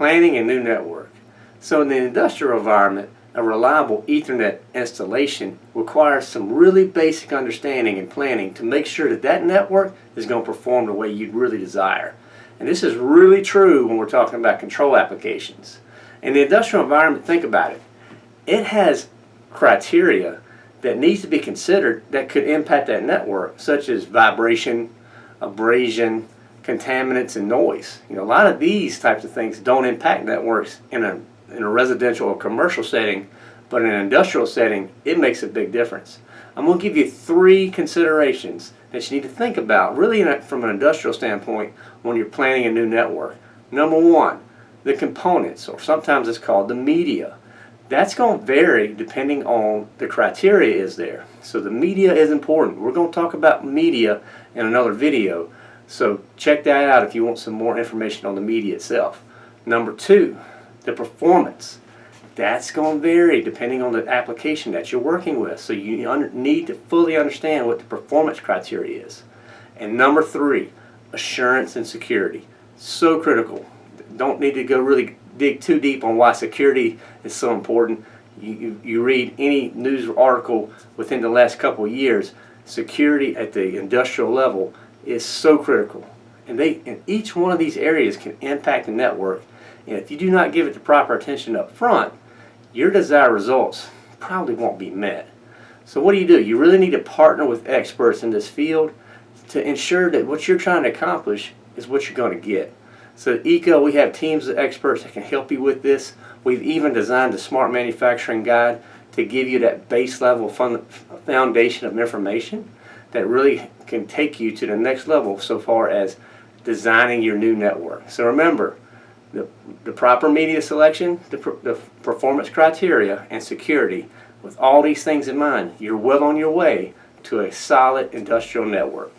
planning a new network. So in the industrial environment, a reliable Ethernet installation requires some really basic understanding and planning to make sure that that network is going to perform the way you'd really desire. And this is really true when we're talking about control applications. In the industrial environment, think about it. It has criteria that needs to be considered that could impact that network, such as vibration, abrasion, contaminants, and noise. You know, a lot of these types of things don't impact networks in a, in a residential or commercial setting, but in an industrial setting, it makes a big difference. I'm going to give you three considerations that you need to think about, really a, from an industrial standpoint, when you're planning a new network. Number one, the components, or sometimes it's called the media. That's going to vary depending on the criteria is there. So the media is important. We're going to talk about media in another video. So check that out if you want some more information on the media itself. Number two, the performance. That's going to vary depending on the application that you're working with. So you need to fully understand what the performance criteria is. And number three, assurance and security. So critical. Don't need to go really dig too deep on why security is so important. You, you, you read any news article within the last couple years, security at the industrial level is so critical. And, they, and each one of these areas can impact the network. And if you do not give it the proper attention up front, your desired results probably won't be met. So what do you do? You really need to partner with experts in this field to ensure that what you're trying to accomplish is what you're going to get. So at EECO, we have teams of experts that can help you with this. We've even designed a smart manufacturing guide to give you that base level foundation of information that really can take you to the next level so far as designing your new network. So remember, the, the proper media selection, the, the performance criteria, and security. With all these things in mind, you're well on your way to a solid industrial network.